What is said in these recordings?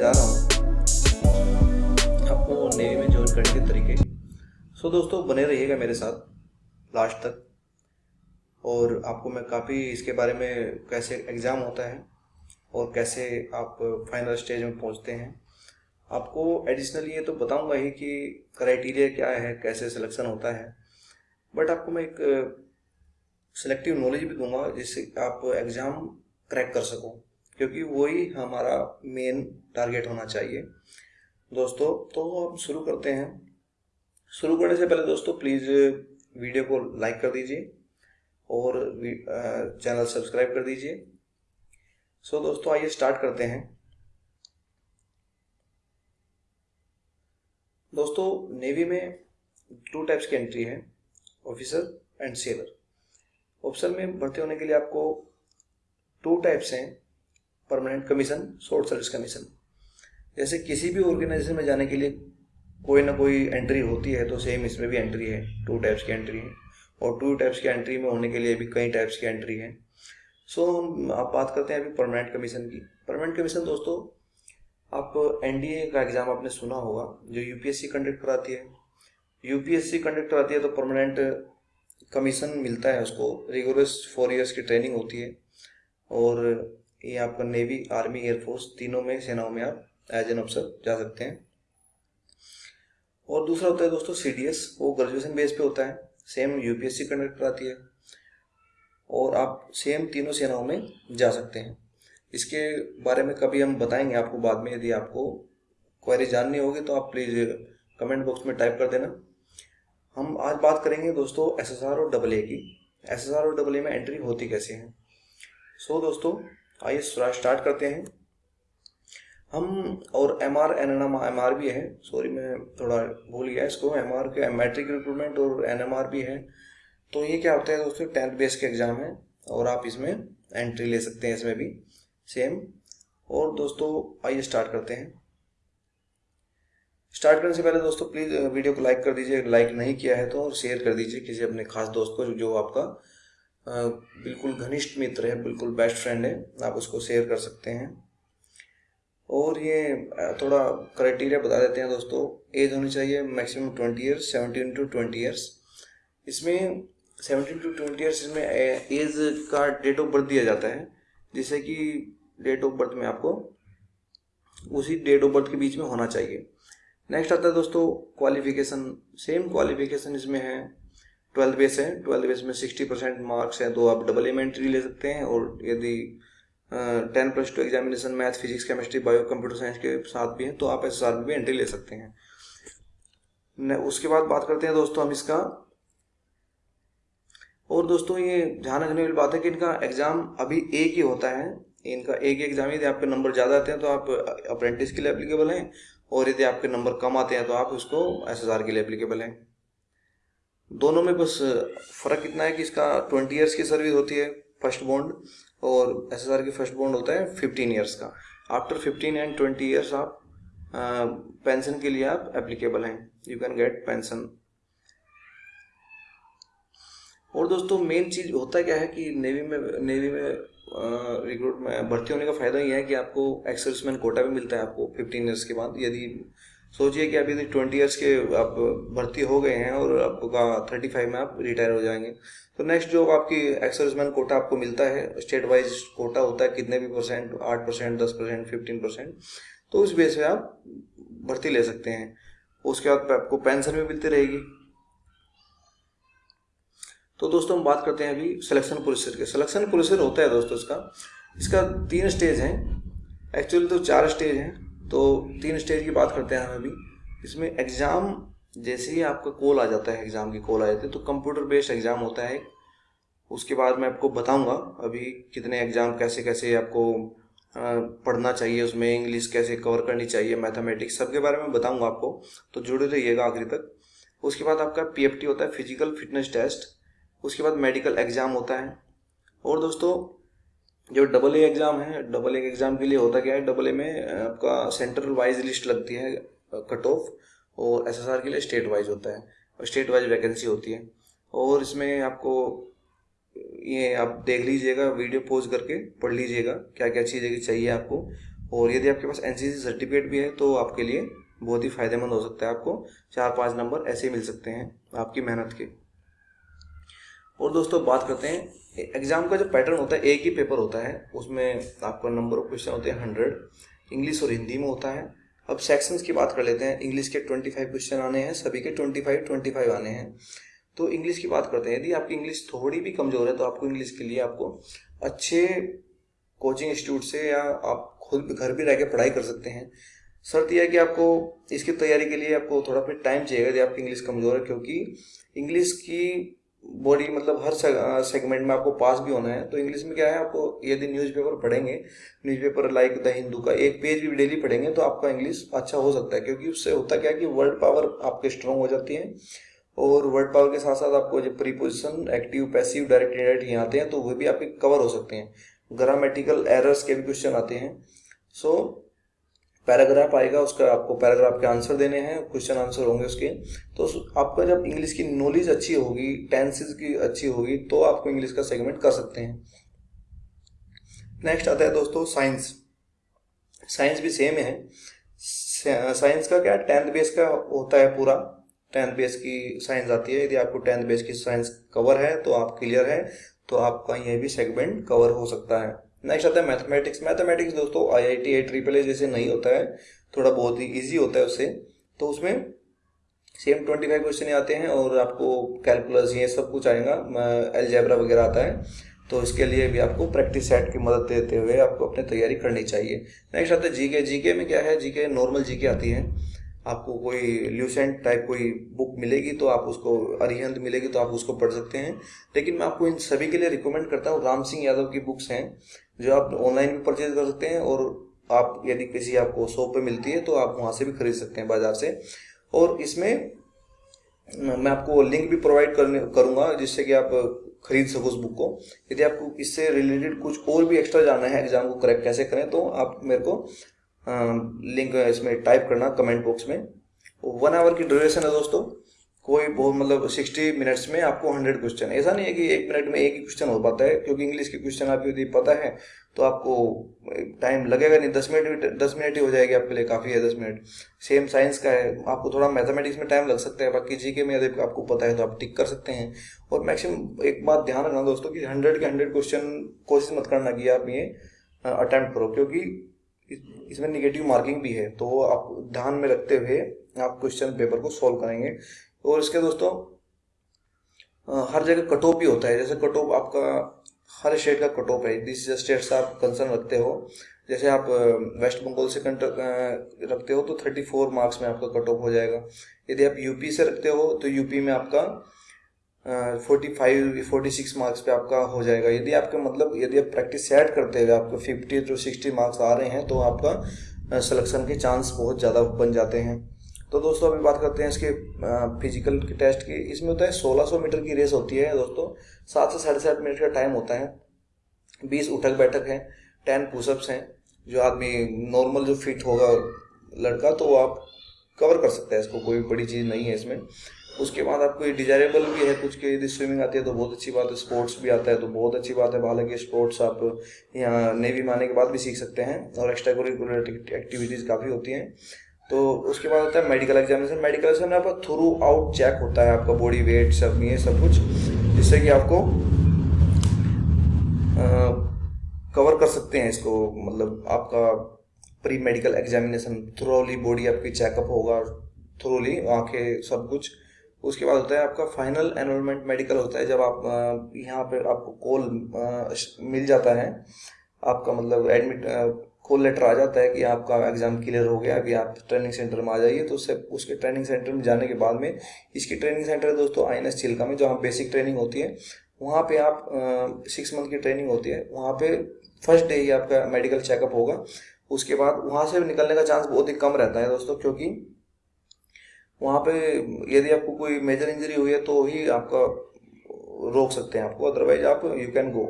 जा रहा हूँ। आपको नेवी में ज्वाइन करने के तरीके। सो दोस्तों, बने रहिएगा मेरे साथ लास्ट तक। और आपको मैं काफ़ी इसके बारे में कैसे एग्ज़ाम होता है और कैसे आप फाइनल स्टेज में पहुँचते हैं। आपको एडिशनली ये तो बताऊँगा ही कि क्राइटेरिया क्या है, कैसे सिलेक्शन होता है। बट आपको मैं एक सिलेक्टिव नॉलेज भी दूँगा जिससे आप एग्ज़ाम क्रैक कर सको। क्योंकि वही हमारा मेन टारगेट होना चाहिए। दोस्तों तो हम शुरू करते हैं। शुरू करने से पहले दोस्तों प्लीज़ वीडियो को लाइक कर दीजिए और चैनल सब्सक्राइब कर दीजिए। सो so, दोस्तों आइए स्टार्ट करते हैं। दोस्तों नेवी में टू टाइप्स की एंट्री है ऑफिसर एंड सेलर ऑफिसर में भर्ती होने के लिए आपको टू टाइप्स हैं। Permanent commission short service commission जैसे किसी भी ऑर्गेनाइजेशन में जाने के लिए कोई ना कोई एंट्री होती है तो सेम इसमें भी एंट्री है। टू टाइप्स की एंट्री है। और टू टाइप्स की एंट्री में होने के लिए भी कई टाइप्स की एंट्री है। सो हम आप बात करते हैं अभी परमानेंट कमीशन की। परमानेंट कमीशन दोस्तों, आप एनडीए का एग्ज़ाम आपने सुना होगा, जो यूपीएससी कंडक्ट कराती है। यूपीएससी कंडक्ट कराती है तो परमानेंट कमीशन मिलता है उसको। रिगोरस फोर इयर्स की ट्रेनिंग होती है। और ये आपका नेवी आर्मी एयरफोर्स तीनों में सेनाओं में आप एज एन ऑफिसर जा सकते हैं। और दूसरा होता है दोस्तों सीडीएस वो ग्रेजुएशन बेस पे होता है। सेम यूपीएससी कंडक्ट कराती है। और आप सेम तीनों सेनाओं में जा सकते हैं। इसके बारे में कभी हम बताएँगे आपको बाद में यदि आपको क्वेरी जाननी होगी तो आप प्लीज़ कमेंट बॉक्स में टाइप कर देना। हम आज बात करेंगे दोस्तों एस एस आर और डबल की। एस और डबल में एंट्री होती कैसे है? सो so, दोस्तों आइए स्टार्ट करते हैं। हम और M R N N M R भी है। सॉरी मैं थोड़ा भूल गया इसको। एम आर के मैट्रिक रिक्रूटमेंट और एन एम आर भी है। तो ये क्या होता है दोस्तों? टेंथ बेस के एग्ज़ाम है और आप इसमें एंट्री ले सकते हैं इसमें भी। सेम और दोस्तों, आइए स्टार्ट करते हैं। स्टार्ट करने से पहले दोस्तों प्लीज़ वीडियो को लाइक कर दीजिए। लाइक नहीं किया है तो और शेयर कर दीजिए किसी अपने खास दोस्त को जो आपका बिल्कुल घनिष्ठ मित्र है, बिल्कुल बेस्ट फ्रेंड है, आप उसको शेयर कर सकते हैं। और ये थोड़ा क्राइटेरिया बता देते हैं दोस्तों एज होनी चाहिए maximum twenty years seventeen to twenty years इसमें सेवनटीन टू ट्वेंटी ईयर्स इसमें एज का डेट ऑफ़ बर्थ दिया जाता है, जिससे कि डेट ऑफ़ बर्थ में आपको उसी डेट ऑफ़ बर्थ के बीच में होना चाहिए। नेक्स्ट आता है दोस्तों क्वालिफिकेशन सेम क्वालिफिकेशन इसमें है। ट्वेल्थ बेस है, ट्वेल्थ बेस में सिक्सटी परसेंट मार्क्स हैं तो आप डबल एम एंट्री ले सकते हैं और यदि ten plus two examination math physics chemistry bio computer science के साथ भी हैं तो आप एस एस आर भी एंट्री ले सकते हैं। उसके बाद बात करते हैं दोस्तों हम इसका। और दोस्तों ये ध्यान रखने वाली बात है कि इनका एग्ज़ाम अभी एक ही होता है। इनका एक ही एग्ज़ाम यदि आपके नंबर ज़्यादा आते हैं तो आप अप्रेंटिस के लिए एप्लीकेबल हैं और यदि आपके नंबर कम आते हैं तो आप उसको एस के लिए एप्लीकेबल हैं। दोनों में बस फ़र्क इतना है कि इसका ट्वेंटी ईयर्स की सर्विस होती है फ़र्स्ट बॉन्ड और एस की फ़र्स्ट बॉन्ड होता है फिफ्टीन ईयर्स का। After fifteen and twenty years आप पेंशन के लिए आप एप्लीकेबल हैं। यू कैन गेट पेंशन और दोस्तों मेन चीज़ होता क्या है कि नेवी में नेवी में रिक्रूट में भर्ती होने का फ़ायदा ये है कि आपको एक्सर्समैन कोटा भी मिलता है आपको फिफ्टीन ईयर्स के बाद। यदि सोचिए कि अभी ट्वेंटी ईयर्स के आप भर्ती हो गए हैं और आपका थर्टी फाइव में आप रिटायर हो जाएँगे। तो नेक्स्ट जो आपकी एक्सर्समैन कोटा आपको मिलता है। स्टेट वाइज कोटा होता है कितने भी परसेंट आठ परसेंट दस परसेंट फिफ्टीन परसेंट तो उस बेस पे आप भर्ती ले सकते हैं। उसके बाद आपको पेंशन भी मिलती रहेगी। तो दोस्तों हम बात करते हैं अभी सिलेक्शन प्रोसीजर के। सिलेक्शन प्रोसीजर होता है दोस्तों इसका। इसका तीन स्टेज हैं। एक्चुअली तो चार स्टेज हैं। तो तीन स्टेज की बात करते हैं हम अभी इसमें एग्ज़ाम जैसे ही आपका कॉल आ जाता है एग्ज़ाम की कॉल आ जाती है तो कंप्यूटर बेस्ड एग्ज़ाम होता है उसके बाद मैं आपको बताऊँगा अभी कितने एग्ज़ाम कैसे कैसे आपको पढ़ना चाहिए, उसमें इंग्लिश कैसे कवर करनी चाहिए मैथमेटिक्स सबके बारे में बताऊँगा आपको तो जुड़े रहिएगा आखिरी तक। उसके बाद आपका पीएफटी होता है फ़िज़िकल फिटनेस टेस्ट उसके बाद मेडिकल एग्ज़ाम होता है। और दोस्तों जो डबल ए एग्ज़ाम है डबल ए एग्ज़ाम के लिए होता क्या है? डबल ए में आपका सेंटर वाइज लिस्ट लगती है कट ऑफ़ और एस के लिए स्टेट वाइज होता है। और स्टेट वाइज वैकेंसी होती है। और इसमें आपको ये आप देख लीजिएगा वीडियो पोज करके पढ़ लीजिएगा क्या क्या चीज़ें चाहिए आपको। और यदि आपके पास एनसीसी सर्टिफिकेट भी है तो आपके लिए बहुत ही फ़ायदेमंद हो सकता है आपको। चार पाँच नंबर ऐसे ही मिल सकते हैं आपकी मेहनत के। और दोस्तों, बात करते हैं एग्ज़ाम का जो पैटर्न होता है, एक ही पेपर होता है, उसमें आपका नंबर ऑफ़ क्वेश्चन होते हैं हंड्रेड इंग्लिश और हिंदी में होता है। अब सेक्शंस की बात कर लेते हैं इंग्लिश के ट्वेंटी फाइव क्वेश्चन आने हैं, सभी के ट्वेंटी फाइव ट्वेंटी फाइव आने हैं। तो इंग्लिश की बात करते हैं, यदि आपकी इंग्लिश थोड़ी भी कमज़ोर है तो आपको इंग्लिश के लिए आपको अच्छे कोचिंग इंस्टीट्यूट से या आप खुद घर भी रह के पढ़ाई कर सकते हैं। शर्त यह है कि आपको इसकी तैयारी के लिए आपको थोड़ा फिर टाइम चाहिए, यदि आपकी इंग्लिश कमज़ोर है, क्योंकि इंग्लिश की बॉडी मतलब हर सेगमेंट में आपको पास भी होना है। तो इंग्लिश में क्या है, आपको यदि न्यूज़पेपर पढ़ेंगे न्यूज़पेपर लाइक द हिंदू का एक पेज भी डेली पढ़ेंगे तो आपका इंग्लिश अच्छा हो सकता है। क्योंकि उससे होता क्या है कि वर्ड पावर आपके स्ट्रांग हो जाती है। और वर्ड पावर के साथ साथ आपको जो preposition active passive direct indirect यहाँ आते हैं तो वह भी आपके कवर हो सकते हैं। ग्रामेटिकल एरर्स के भी क्वेश्चन आते हैं। सो पैराग्राफ आएगा, उसका आपको पैराग्राफ के आंसर देने हैं, क्वेश्चन आंसर होंगे उसके। तो आपका जब इंग्लिश की नॉलेज अच्छी होगी टेंसेज की अच्छी होगी तो आपको इंग्लिश का सेगमेंट कर सकते हैं। नेक्स्ट आता है दोस्तों, साइंस। साइंस भी सेम है। साइंस का क्या, टेंथ बेस का होता है पूरा। टेंथ बेस की साइंस आती है। यदि आपको टेंथ बेस की साइंस कवर है तो आप क्लियर है तो आपका यह भी सेगमेंट कवर हो सकता है। नेक्स्ट आता है मैथमेटिक्स मैथमेटिक्स दोस्तों आई I T I triple A जैसे नहीं होता है, थोड़ा बहुत ही ईजी होता है उससे। तो उसमें सेम ट्वेंटी फाइव क्वेश्चन आते हैं और आपको कैलकुलस ये सब कुछ आएगा एलजेब्रा वगैरह आता है। तो इसके लिए भी आपको प्रैक्टिस सेट की मदद देते हुए आपको अपनी तैयारी करनी चाहिए। नेक्स्ट आता है जीके जीके में क्या है? जीके नॉर्मल जीके आती है। आपको कोई ल्यूसेंट टाइप कोई बुक मिलेगी तो आप उसको, अरिहंत मिलेगी तो आप उसको पढ़ सकते हैं। लेकिन मैं आपको इन सभी के लिए रिकमेंड करता हूँ, राम सिंह यादव की बुक्स हैं, जो आप ऑनलाइन भी परचेज कर सकते हैं और आप यदि किसी आपको शॉप पे मिलती है तो आप वहाँ से भी खरीद सकते हैं बाज़ार से। और इसमें मैं आपको लिंक भी प्रोवाइड करने, करूँगा जिससे कि आप खरीद सको उस बुक को। यदि आपको इससे रिलेटेड कुछ और भी एक्स्ट्रा जानना है एग्ज़ाम को करेक्ट कैसे करें तो आप मेरे को लिंक इसमें टाइप करना कमेंट बॉक्स में। वन आवर की ड्यूरेशन है दोस्तों। कोई बहुत मतलब सिक्सटी मिनट्स में आपको हंड्रेड क्वेश्चन ऐसा नहीं है कि एक मिनट में एक ही क्वेश्चन हो पाता है, क्योंकि इंग्लिश के क्वेश्चन आपको यदि पता है तो आपको टाइम लगेगा नहीं। दस मिनट दस मिनट ही हो जाएगी आपके लिए, काफ़ी है दस मिनट सेम साइंस का है। आपको थोड़ा मैथमेटिक्स में टाइम लग सकता है, बाकी जी के में यदि आपको पता है तो आप टिक कर सकते हैं। और मैक्सिमम एक बात ध्यान रखना दोस्तों कि हंड्रेड के हंड्रेड क्वेश्चन कोशिश मत करना कि आप ये अटेम्प्ट करो, क्योंकि इसमें निगेटिव मार्किंग भी है तो आप ध्यान में रखते हुए आप क्वेश्चन पेपर को सॉल्व करेंगे। और इसके दोस्तों हर जगह कट ऑफ़ भी होता है, जैसे कट ऑफ़ आपका, हर स्टेट का कट ऑफ़ है, जिस स्टेट से आप कंसर्न रखते हो, जैसे आप वेस्ट बंगाल से रखते हो तो थर्टी फोर मार्क्स में आपका कट ऑफ़ हो जाएगा। यदि आप यूपी से रखते हो तो यूपी में आपका forty five forty six marks पे आपका हो जाएगा। यदि आपका मतलब यदि आप प्रैक्टिस सेट करते हुए आपको फिफ्टी टू सिक्सटी मार्क्स आ रहे हैं तो आपका सिलेक्शन के चांस बहुत ज़्यादा बन जाते हैं। तो दोस्तों, अभी बात करते हैं इसके फ़िज़िकल के टेस्ट की। इसमें होता है 1600 मीटर की रेस होती है दोस्तों। सात से साढ़े सात मिनट का टाइम होता है। बीस उठक बैठक है टेन पुशअप्स हैं, जो आदमी नॉर्मल जो फिट होगा लड़का तो आप कवर कर सकते हैं इसको, कोई बड़ी चीज़ नहीं है इसमें। उसके बाद आपको ये डिजायरेबल भी है, कुछ के यदि स्विमिंग आती है तो बहुत अच्छी बात है स्पोर्ट्स भी आता है तो बहुत अच्छी बात है। हालाँकि स्पोर्ट्स आप यहाँ नेवी में आने के बाद भी सीख सकते हैं और एक्स्ट्रा करिकुलर एक्टिविटीज़ काफ़ी होती हैं। तो उसके बाद होता है मेडिकल एग्जामिनेशन मेडिकल एग्जामिनेशन आपका थ्रू आउट चेक होता है आपका बॉडी वेट सब, ये सब कुछ, जिससे कि आपको कवर कर सकते हैं इसको। मतलब आपका pre medical examination thoroughly body आपकी चेकअप होगा थ्रोली आँखें सब कुछ। उसके बाद होता है आपका फाइनल एनरोलमेंट मेडिकल होता है, जब आप यहाँ पे आपको कॉल मिल जाता है, आपका मतलब एडमिट कॉल लेटर आ जाता है कि आपका एग्ज़ाम क्लियर हो गया, अभी आप ट्रेनिंग सेंटर में आ जाइए तो उससे, उसके ट्रेनिंग सेंटर में जाने के बाद में, इसकी ट्रेनिंग सेंटर है दोस्तों आई एन एस चिल्का में, जहाँ बेसिक ट्रेनिंग होती है, वहाँ पे आप सिक्स मंथ की ट्रेनिंग होती है, वहाँ पे फ़र्स्ट डे ही आपका मेडिकल चेकअप होगा, उसके बाद वहाँ से निकलने का चांस बहुत ही कम रहता है दोस्तों, क्योंकि वहाँ पे यदि आपको कोई मेजर इंजरी हुई है तो ही आपका रोक सकते हैं आपको अदरवाइज़ आप यू कैन गो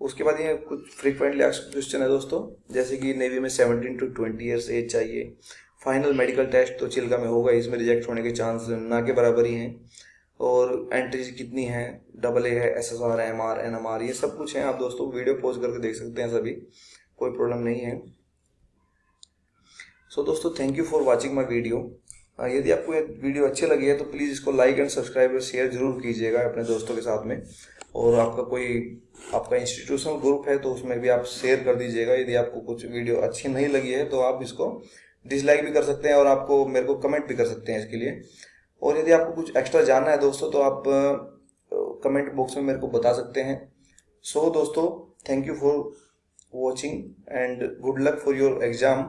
उसके बाद ये कुछ फ्रीक्वेंटली क्वेश्चन है दोस्तों जैसे कि नेवी में seventeen to twenty years age चाहिए। फाइनल मेडिकल टेस्ट तो चिल्का में होगा इसमें रिजेक्ट होने के चांस ना के बराबर ही हैं। और एंट्रीज कितनी है? डबल ए है S S R M R N M R ये सब कुछ है। आप दोस्तों वीडियो पोज करके देख सकते हैं सभी। कोई प्रॉब्लम नहीं है। सो so, दोस्तों thank you for watching my video यदि आपको ये वीडियो अच्छी लगी है तो प्लीज़ इसको लाइक एंड सब्सक्राइब और शेयर ज़रूर कीजिएगा अपने दोस्तों के साथ में। और आपका कोई आपका इंस्टीट्यूशनल ग्रुप है तो उसमें भी आप शेयर कर दीजिएगा। यदि आपको कुछ वीडियो अच्छी नहीं लगी है तो आप इसको डिसलाइक भी कर सकते हैं और आपको मेरे को कमेंट भी कर सकते हैं इसके लिए। और यदि आपको कुछ एक्स्ट्रा जानना है दोस्तों तो आप कमेंट बॉक्स में मेरे को बता सकते हैं। सो so, दोस्तों thank you for watching and good luck for your exam